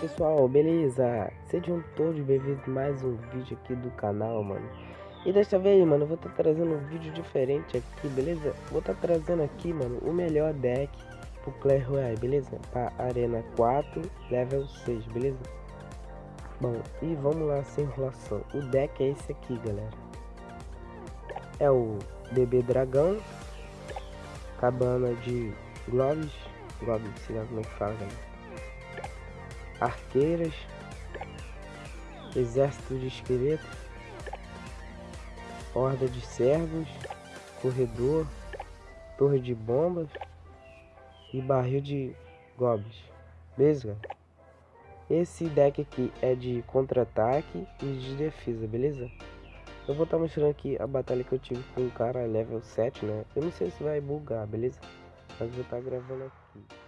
pessoal, beleza? Sejam todos bem-vindos mais um vídeo aqui do canal, mano E desta vez, mano, eu vou estar tá trazendo um vídeo diferente aqui, beleza? Vou estar tá trazendo aqui, mano, o melhor deck pro Clash Royale, beleza? Pra Arena 4, Level 6, beleza? Bom, e vamos lá sem enrolação O deck é esse aqui, galera É o Bebê Dragão Cabana de Globes Globes, sei lá como é que fala, galera arqueiras, exército de esqueletos, horda de servos, corredor, torre de bombas e barril de goblins. Beleza? Esse deck aqui é de contra-ataque e de defesa, beleza? Eu vou estar tá mostrando aqui a batalha que eu tive com um cara level 7, né? Eu não sei se vai bugar, beleza? Mas vou estar tá gravando aqui.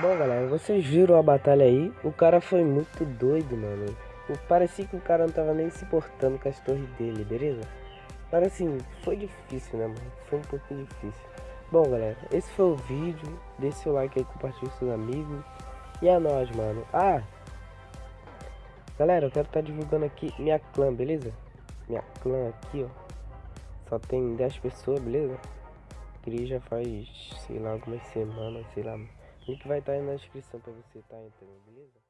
Bom, galera, vocês viram a batalha aí? O cara foi muito doido, mano. Parecia que o cara não tava nem se importando com as torres dele, beleza? Mas assim, foi difícil, né, mano? Foi um pouquinho difícil. Bom, galera, esse foi o vídeo. Deixe seu like aí, compartilhe com seus amigos. E é nóis, mano. Ah! Galera, eu quero estar tá divulgando aqui minha clã, beleza? Minha clã aqui, ó. Só tem 10 pessoas, beleza? Cria já faz, sei lá, algumas semanas, sei lá. O link vai estar aí na descrição pra você estar tá entrando, beleza?